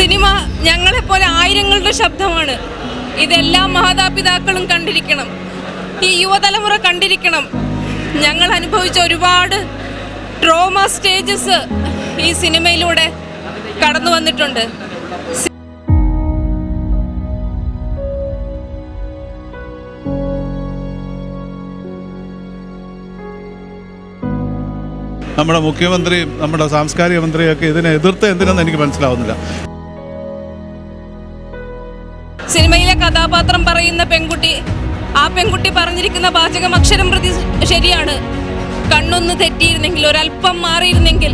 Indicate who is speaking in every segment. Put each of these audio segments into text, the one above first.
Speaker 1: Cinema ഞങ്ങളെപ്പോലെ ആയിരങ്ങളുടെ ശബ്ദമാണ്. ഇതെല്ലാ മാതാപിതാക്കളും കണ്ടിരിക്കണം. ഈ യുവതലമുറ കണ്ടിരിക്കണം. ഞങ്ങൾ അനുഭവിച്ച ഒരുപാട് ട്രോമ സ്റ്റേജസ് ഈ സിനിമയിലൂടെ കടന്നു വന്നിട്ടുണ്ട്.
Speaker 2: നമ്മുടെ മുഖ്യമന്ത്രിയും നമ്മുടെ സാംസ്കാരിക മന്ത്രിയൊക്കെ ഇതിനെ എതിർത്ത് എന്തിനെന്ന് എനിക്ക് മനസ്സിലാവുന്നില്ല.
Speaker 1: സിനിമയിലെ കഥാപാത്രം പറയുന്ന പെൺകുട്ടി ആ പെൺകുട്ടി പറഞ്ഞിരിക്കുന്ന പാചകം അക്ഷരം പ്രതി ശരിയാണ്. കണ്ണൊന്ന് തെറ്റിയിരുന്നെങ്കിൽ ഒരല്പം മാറിയിരുന്നെങ്കിൽ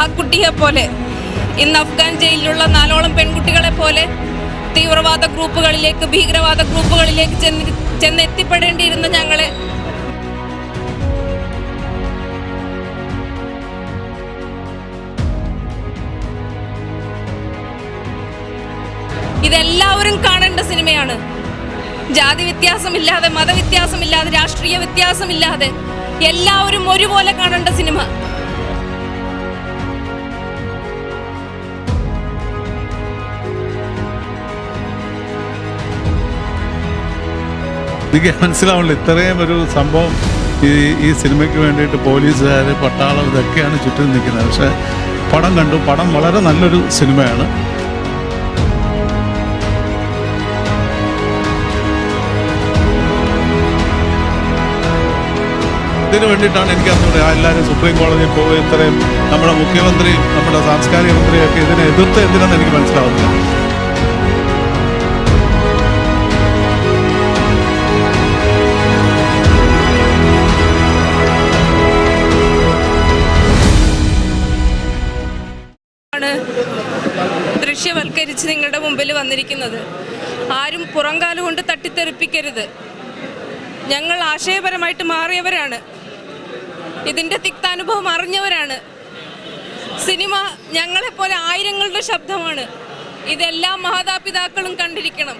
Speaker 1: ആ കുട്ടിയെ പോലെ ഇന്ന് അഫ്ഗാൻ ജയിലിലുള്ള നാലോളം പെൺകുട്ടികളെ പോലെ തീവ്രവാദ ഗ്രൂപ്പുകളിലേക്ക് ഭീകരവാദ ഗ്രൂപ്പുകളിലേക്ക് ചെന്ന് ചെന്നെത്തിപ്പെടേണ്ടിയിരുന്ന ഞങ്ങളെ ഇതെല്ലാവരും കാണേണ്ട സിനിമയാണ്. ജാതി വ്യത്യാസമില്ലാതെ മതവ്യത്യാസമില്ലാതെ രാഷ്ട്രീയ വ്യത്യാസമില്ലാതെ എല്ലാവരും ഒരുപോലെ കാണേണ്ട സിനിമ.
Speaker 2: എനിക്ക് മനസ്സിലാവുന്നില്ല ഇത്രയും ഒരു സംഭവം ഈ ഈ സിനിമയ്ക്ക് വേണ്ടിയിട്ട് പോലീസുകാർ പട്ടാളം ഇതൊക്കെയാണ് ചുറ്റും നിൽക്കുന്നത്. പക്ഷേ പടം കണ്ടു. പടം വളരെ നല്ലൊരു സിനിമയാണ്. ഇതിന് വേണ്ടിയിട്ടാണ് എനിക്ക് ആ എല്ലാവരും സുപ്രീം കോടതിയിൽ പോകുക ഇത്രയും നമ്മുടെ മുഖ്യമന്ത്രിയും നമ്മുടെ സാംസ്കാരിക മന്ത്രിയൊക്കെ ഇതിനെ എതിർത്ത് എന്തിനാണെന്ന് എനിക്ക് മനസ്സിലാവുന്നില്ല.
Speaker 1: ആണ് ദൃശ്യവൽക്കരിച്ച് നിങ്ങളുടെ മുമ്പിൽ വന്നിരിക്കുന്നത്. ആരും പുറങ്കാലുകൊണ്ട് കൊണ്ട് തട്ടിത്തെറിപ്പിക്കരുത്. ഞങ്ങൾ ആശയപരമായിട്ട് മാറിയവരാണ്. ഇതിന്റെ തിക്താനുഭവം അറിഞ്ഞവരാണ്. സിനിമ ഞങ്ങളെപ്പോലെ ആയിരങ്ങളുടെ ശബ്ദമാണ്. ഇതെല്ലാ മാതാപിതാക്കളും കണ്ടിരിക്കണം.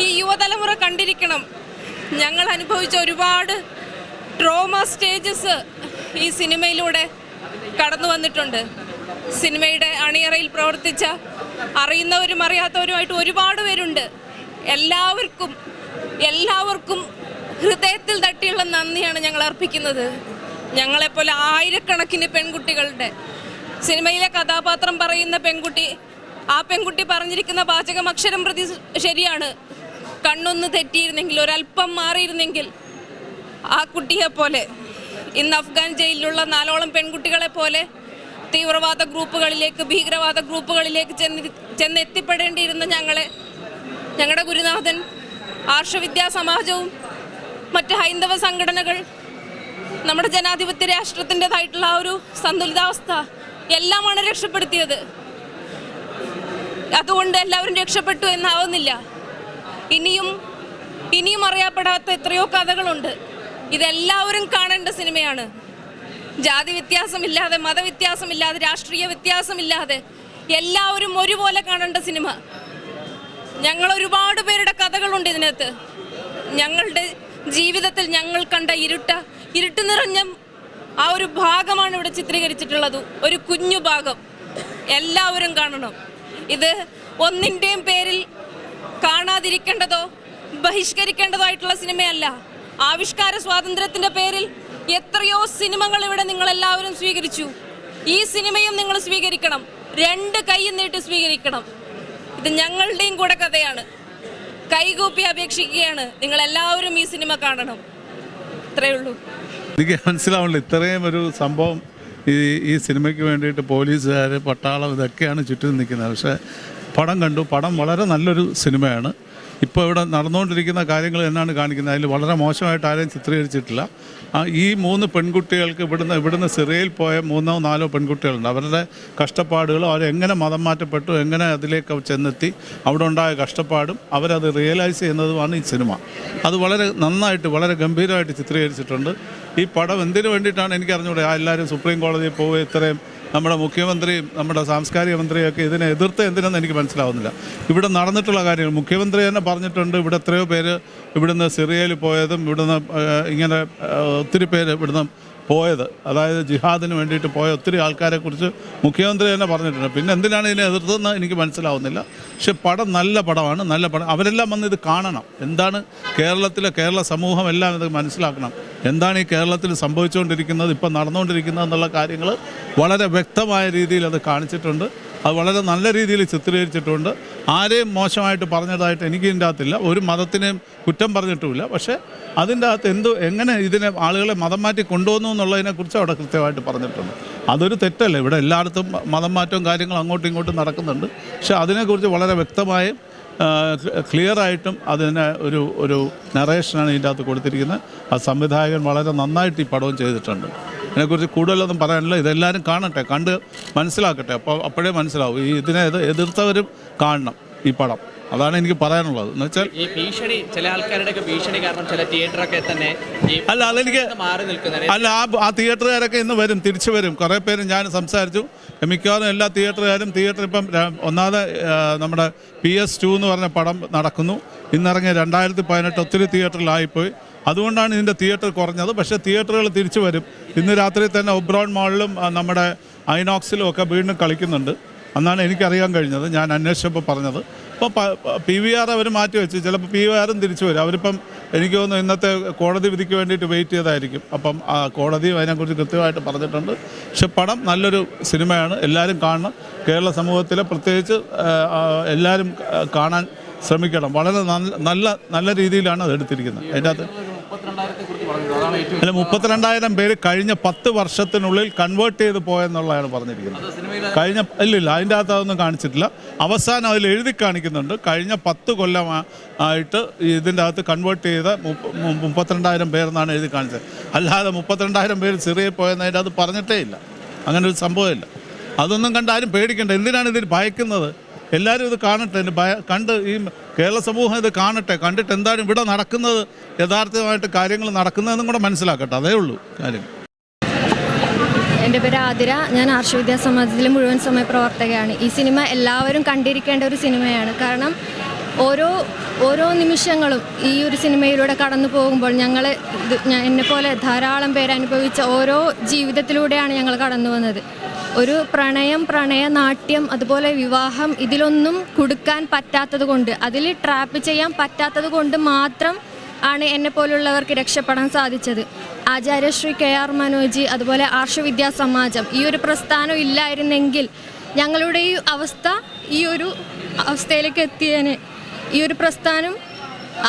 Speaker 1: ഈ യുവതലമുറ കണ്ടിരിക്കണം. ഞങ്ങൾ അനുഭവിച്ച ഒരുപാട് ട്രോമ സ്റ്റേജസ് ഈ സിനിമയിലൂടെ കടന്നു വന്നിട്ടുണ്ട്. സിനിമയുടെ അണിയറയിൽ പ്രവർത്തിച്ച അറിയുന്നവരും അറിയാത്തവരുമായിട്ട് ഒരുപാട് പേരുണ്ട്. എല്ലാവർക്കും എല്ലാവർക്കും ഹൃദയത്തിൽ തട്ടിയുള്ള നന്ദിയാണ് ഞങ്ങൾ അർപ്പിക്കുന്നത്. ഞങ്ങളെപ്പോലെ ആയിരക്കണക്കിന് പെൺകുട്ടികളുടെ സിനിമയിലെ കഥാപാത്രം പറയുന്ന പെൺകുട്ടി ആ പെൺകുട്ടി പറഞ്ഞിരിക്കുന്ന പാചകം അക്ഷരം പ്രതി ശരിയാണ്. കണ്ണൊന്ന് തെറ്റിയിരുന്നെങ്കിൽ ഒരല്പം മാറിയിരുന്നെങ്കിൽ ആ കുട്ടിയെ പോലെ ഇന്ന് അഫ്ഗാൻ ജയിലിലുള്ള നാലോളം പെൺകുട്ടികളെ പോലെ തീവ്രവാദ ഗ്രൂപ്പുകളിലേക്ക് ഭീകരവാദ ഗ്രൂപ്പുകളിലേക്ക് ചെന്ന് ചെന്നെത്തിപ്പെടേണ്ടിയിരുന്ന ഞങ്ങളെ ഞങ്ങളുടെ ഗുരുനാഥൻ ആർഷവിദ്യാ സമാജവും മറ്റ് ഹൈന്ദവ സംഘടനകൾ നമ്മുടെ ജനാധിപത്യ രാഷ്ട്രത്തിന്റെതായിട്ടുള്ള ആ ഒരു സന്തുലിതാവസ്ഥ എല്ലാമാണ് രക്ഷപ്പെടുത്തിയത്. അതുകൊണ്ട് എല്ലാവരും രക്ഷപ്പെട്ടു എന്നാവുന്നില്ല. ഇനിയും ഇനിയും അറിയപ്പെടാത്ത എത്രയോ കഥകളുണ്ട്. ഇതെല്ലാവരും കാണേണ്ട സിനിമയാണ്. ജാതി വ്യത്യാസമില്ലാതെ മതവ്യത്യാസമില്ലാതെ രാഷ്ട്രീയ വ്യത്യാസമില്ലാതെ എല്ലാവരും ഒരുപോലെ കാണേണ്ട സിനിമ. ഞങ്ങൾ ഒരുപാട് പേരുടെ കഥകളുണ്ട് ഇതിനകത്ത്. ഞങ്ങളുടെ ജീവിതത്തിൽ ഞങ്ങൾ കണ്ട ഇരുട്ട ഇരുട്ട് നിറഞ്ഞ ആ ഒരു ഭാഗമാണ് ഇവിടെ ചിത്രീകരിച്ചിട്ടുള്ളത്. ഒരു കുഞ്ഞു ഭാഗം. എല്ലാവരും കാണണം. ഇത് ഒന്നിന്റെയും പേരിൽ കാണാതിരിക്കേണ്ടതോ ബഹിഷ്കരിക്കേണ്ടതോ ആയിട്ടുള്ള സിനിമയല്ല. ആവിഷ്കാര സ്വാതന്ത്ര്യത്തിന്റെ പേരിൽ എത്രയോ സിനിമകൾ ഇവിടെ നിങ്ങൾ എല്ലാവരും സ്വീകരിച്ചു. ഈ സിനിമയും നിങ്ങൾ സ്വീകരിക്കണം. രണ്ട് കൈയും നീട്ടി സ്വീകരിക്കണം. ഇത് ഞങ്ങളുടെയും കൂടെ കഥയാണ്. കൈകൂപ്പി അപേക്ഷിക്കുകയാണ്. നിങ്ങൾ എല്ലാവരും ഈ സിനിമ കാണണം. ഇത്രയേ ഉള്ളൂ.
Speaker 2: എനിക്ക് മനസ്സിലാവുന്നില്ല. ഇത്രയും ഒരു സംഭവം ഈ ഈ സിനിമയ്ക്ക് വേണ്ടിയിട്ട് പോലീസുകാർ പട്ടാളം ഇതൊക്കെയാണ് ചുറ്റും നിൽക്കുന്നത്. പക്ഷേ പടം കണ്ടു. പടം വളരെ നല്ലൊരു സിനിമയാണ്. ഇപ്പോൾ ഇവിടെ നടന്നുകൊണ്ടിരിക്കുന്ന കാര്യങ്ങൾ എന്നാണ് കാണിക്കുന്നത്. അതിൽ വളരെ മോശമായിട്ട് ആരെയും ചിത്രീകരിച്ചിട്ടില്ല. ഈ മൂന്ന് പെൺകുട്ടികൾക്ക് ഇവിടുന്ന് ഇവിടുന്ന് സിറിയയിൽ പോയ മൂന്നോ നാലോ പെൺകുട്ടികളുണ്ട്. അവരുടെ കഷ്ടപ്പാടുകളും അവരെങ്ങനെ മതം മാറ്റപ്പെട്ടു എങ്ങനെ അതിലേക്ക് ചെന്നെത്തി അവിടെ ഉണ്ടായ കഷ്ടപ്പാടും അവരത് റിയലൈസ് ചെയ്യുന്നതുമാണ് ഈ സിനിമ. അത് വളരെ നന്നായിട്ട് വളരെ ഗംഭീരമായിട്ട് ചിത്രീകരിച്ചിട്ടുണ്ട്. ഈ പടം എന്തിനു വേണ്ടിയിട്ടാണ് എനിക്ക് അറിഞ്ഞൂടെ ആ എല്ലാവരും സുപ്രീം കോടതിയിൽ പോവുക ഇത്രയും നമ്മുടെ മുഖ്യമന്ത്രിയും നമ്മുടെ സാംസ്കാരിക മന്ത്രിയൊക്കെ ഇതിനെ എതിർത്ത് എന്തിനെന്ന് എനിക്ക് മനസ്സിലാവുന്നില്ല. ഇവിടെ നടന്നിട്ടുള്ള കാര്യങ്ങൾ മുഖ്യമന്ത്രി തന്നെ പറഞ്ഞിട്ടുണ്ട്. ഇവിടെ എത്രയോ പേര് ഇവിടുന്ന് സിറിയയിൽ പോയതും ഇവിടുന്ന് ഇങ്ങനെ ഒത്തിരി പേര് ഇവിടുന്ന് പോയത്. അതായത് ജിഹാദിന് വേണ്ടിയിട്ട് പോയ ഒത്തിരി ആൾക്കാരെക്കുറിച്ച് മുഖ്യമന്ത്രി തന്നെ പറഞ്ഞിട്ടുണ്ട്. പിന്നെ എന്തിനാണ് ഇതിനെ എതിർത്തതെന്ന് എനിക്ക് മനസ്സിലാവുന്നില്ല. പക്ഷെ പടം നല്ല പടമാണ് നല്ല പടം. അവരെല്ലാം വന്ന് ഇത് കാണണം. എന്താണ് കേരളത്തിലെ കേരള സമൂഹം എല്ലാം ഇത് മനസ്സിലാക്കണം. എന്താണ് ഈ കേരളത്തിൽ സംഭവിച്ചുകൊണ്ടിരിക്കുന്നത് ഇപ്പം നടന്നുകൊണ്ടിരിക്കുന്നത് എന്നുള്ള കാര്യങ്ങൾ വളരെ വ്യക്തമായ രീതിയിൽ അത് കാണിച്ചിട്ടുണ്ട്. അത് വളരെ നല്ല രീതിയിൽ ചിത്രീകരിച്ചിട്ടുണ്ട്. ആരെയും മോശമായിട്ട് പറഞ്ഞതായിട്ട് എനിക്ക് ഇതിന്റെ അകത്തില്ല. ഒരു മതത്തിനെയും കുറ്റം പറഞ്ഞിട്ടുമില്ല. പക്ഷേ അതിന്റെ അകത്ത് എന്ത് എങ്ങനെ ഇതിനെ ആളുകളെ മതം മാറ്റി കൊണ്ടുവന്നു എന്നുള്ളതിനെക്കുറിച്ച് അവിടെ കൃത്യമായിട്ട് പറഞ്ഞിട്ടുണ്ട്. അതൊരു തെറ്റല്ല? ഇവിടെ എല്ലായിടത്തും മതം മാറ്റവും കാര്യങ്ങളും അങ്ങോട്ടും ഇങ്ങോട്ടും നടക്കുന്നുണ്ട്. പക്ഷേ അതിനെക്കുറിച്ച് വളരെ വ്യക്തമായും ക്ലിയർ ആയിട്ടും അതിന് ഒരു ഒരു നറേഷനാണ് ഇതിന്റെ അകത്ത് കൊടുത്തിരിക്കുന്നത്. ആ സംവിധായകൻ വളരെ നന്നായിട്ട് ഈ പടവും ചെയ്തിട്ടുണ്ട്. ഇതിനെക്കുറിച്ച് കൂടുതലൊന്നും പറയാനില്ല. ഇതെല്ലാവരും കാണട്ടെ കണ്ട് മനസ്സിലാക്കട്ടെ. അപ്പോൾ അപ്പോഴേ മനസ്സിലാവും. ഈ ഇതിനെ എതിർത്തവരും കാണണം ഈ പടം. അതാണ് എനിക്ക് പറയാനുള്ളത്. എന്ന് വെച്ചാൽ
Speaker 3: ഈ ഭീഷണി ചില ആൾക്കാരുടെയൊക്കെ ഭീഷണി കാരണം ചില തിയേറ്ററൊക്കെ തന്നെ
Speaker 2: അല്ല അതെനിക്ക്
Speaker 3: മാറി
Speaker 2: അല്ല ആ ആ തിയേറ്ററുകാരൊക്കെ ഇന്ന് വരും തിരിച്ചു വരും. കുറേ പേര് ഞാൻ സംസാരിച്ചു. മിക്കവാറും എല്ലാ തിയേറ്ററുകാരും തിയേറ്റർ ഇപ്പം ഒന്നാമത് നമ്മുടെ പി എസ് ടു എന്ന് പറഞ്ഞ പടം നടക്കുന്നു. ഇന്നിറങ്ങിയ രണ്ടായിരത്തി പതിനെട്ട് ഒത്തിരി തിയേറ്ററിലായിപ്പോയി അതുകൊണ്ടാണ് ഇതിന്റെ തിയേറ്റർ കുറഞ്ഞത്. പക്ഷേ തിയേറ്ററുകൾ തിരിച്ചു വരും. ഇന്ന് രാത്രി തന്നെ ഒബ്രോൺ മാളിലും നമ്മുടെ ഐനോക്സിലും ഒക്കെ വീണ്ടും കളിക്കുന്നുണ്ട്. എന്നാണ് എനിക്കറിയാൻ കഴിഞ്ഞത്. ഞാൻ അന്വേഷിച്ചപ്പോൾ പറഞ്ഞത്. അപ്പോൾ പി വി ആർ അവർ മാറ്റി വെച്ച്. ചിലപ്പോൾ പി വി ആറും തിരിച്ചു വരും. അവരിപ്പം എനിക്ക് തോന്നുന്നു ഇന്നത്തെ കോടതി വിധിക്ക് വേണ്ടിയിട്ട് വെയിറ്റ് ചെയ്തായിരിക്കും. അപ്പം ആ കോടതി അതിനെക്കുറിച്ച് കൃത്യമായിട്ട് പറഞ്ഞിട്ടുണ്ട്. പക്ഷെ പടം നല്ലൊരു സിനിമയാണ്. എല്ലാവരും കാണണം. കേരള സമൂഹത്തിലെ പ്രത്യേകിച്ച് എല്ലാവരും കാണാൻ ശ്രമിക്കണം. വളരെ നല്ല നല്ല രീതിയിലാണ് അത് എടുത്തിരിക്കുന്നത്. അതിന്റെ അകത്ത് അല്ല മുപ്പത്തിരണ്ടായിരം പേര് കഴിഞ്ഞ പത്ത് വർഷത്തിനുള്ളിൽ കൺവേർട്ട് ചെയ്ത് പോയെന്നുള്ളതാണ് പറഞ്ഞിരിക്കുന്നത്. കഴിഞ്ഞ ഇല്ല അതിന്റെ അകത്ത് അതൊന്നും കാണിച്ചിട്ടില്ല. അവസാനം അതിൽ എഴുതി കാണിക്കുന്നുണ്ട്. കഴിഞ്ഞ പത്ത് കൊല്ലമായിട്ട് ഇതിന്റെ അകത്ത് കൺവേർട്ട് ചെയ്ത മുപ്പത്തിരണ്ടായിരം പേരെന്നാണ് എഴുതി കാണിച്ചത്. അല്ലാതെ മുപ്പത്തിരണ്ടായിരം പേര് സിറിയയിൽ പോയെന്ന് അതിന്റെ അത് പറഞ്ഞിട്ടേ ഇല്ല. അങ്ങനെ ഒരു സംഭവമില്ല അതൊന്നും കണ്ട് ആരും പേടിക്കണ്ട. എന്തിനാണ് ഇതിൽ ഭയക്കുന്നത്? എല്ലാവരും ഇത് കാണട്ടെ. കണ്ട് ഈ കേരള സമൂഹം ഇത് കാണട്ടെ. കണ്ടിട്ട് എന്താണ് ഇവിടെ നടക്കുന്നത് യഥാർത്ഥമായിട്ട് കാര്യങ്ങൾ നടക്കുന്നതെന്നും കൂടെ മനസ്സിലാക്കട്ടെ. അതേ ഉള്ളൂ കാര്യം.
Speaker 4: എന്റെ പേര് ആതിര. ഞാൻ ആർഷവിദ്യാ സമാജത്തിലെ മുഴുവൻ സമയ പ്രവർത്തകയാണ്. ഈ സിനിമ എല്ലാവരും കണ്ടിരിക്കേണ്ട ഒരു സിനിമയാണ്. കാരണം ഓരോ ഓരോ നിമിഷങ്ങളും ഈ ഒരു സിനിമയിലൂടെ കടന്നു പോകുമ്പോൾ ഞങ്ങൾ എന്നെപ്പോലെ ധാരാളം പേര് അനുഭവിച്ച ഓരോ ജീവിതത്തിലൂടെയാണ് ഞങ്ങൾ കടന്നു വന്നത്. ഒരു പ്രണയം പ്രണയനാട്യം അതുപോലെ വിവാഹം ഇതിലൊന്നും കൊടുക്കാൻ പറ്റാത്തത് കൊണ്ട് അതിൽ ട്രാപ്പ് ചെയ്യാൻ പറ്റാത്തത് കൊണ്ട് മാത്രം ആണ് എന്നെ പോലുള്ളവർക്ക് രക്ഷപ്പെടാൻ സാധിച്ചത്. ആചാര്യശ്രീ കെ ആർ മനോജി അതുപോലെ ആർഷവിദ്യാ സമാജം ഈ ഒരു പ്രസ്ഥാനം ഇല്ലായിരുന്നെങ്കിൽ ഞങ്ങളുടെ ഈ അവസ്ഥ ഈ ഒരു അവസ്ഥയിലേക്ക് എത്തിയേനെ. ഈ ഒരു പ്രസ്ഥാനം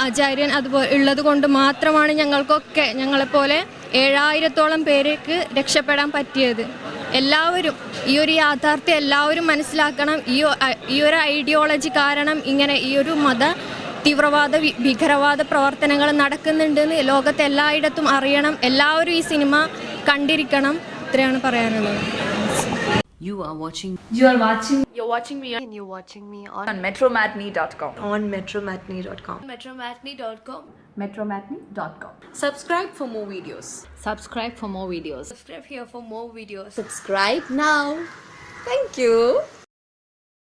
Speaker 4: ആചാര്യൻ അതുപോലെ ഉള്ളത് കൊണ്ട് മാത്രമാണ് ഞങ്ങൾക്കൊക്കെ ഞങ്ങളെപ്പോലെ ഏഴായിരത്തോളം പേരേക്ക് രക്ഷപ്പെടാൻ പറ്റിയത്. എല്ലാവരും ഈ ഒരു യാഥാർത്ഥ്യം എല്ലാവരും മനസ്സിലാക്കണം. ഈ ഈ ഒരു ഐഡിയോളജി കാരണം ഇങ്ങനെ ഈ ഒരു മത തീവ്രവാദ ഭീകരവാദ പ്രവർത്തനങ്ങൾ നടക്കുന്നുണ്ടെന്ന് ലോകത്തെ എല്ലായിടത്തും അറിയണം. എല്ലാവരും ഈ സിനിമ കണ്ടിരിക്കണം. ഇത്രയാണ് പറയാനുള്ളത്.
Speaker 5: You are watching
Speaker 6: You are watching
Speaker 7: You're watching me and you're watching me on,
Speaker 6: on metromatney.com.
Speaker 7: on metromatney.com.
Speaker 1: metromatney.com
Speaker 6: Metromatney.com.
Speaker 7: Subscribe for more videos.
Speaker 5: subscribe for more videos
Speaker 1: subscribe here for more videos
Speaker 7: Subscribe now. Thank you.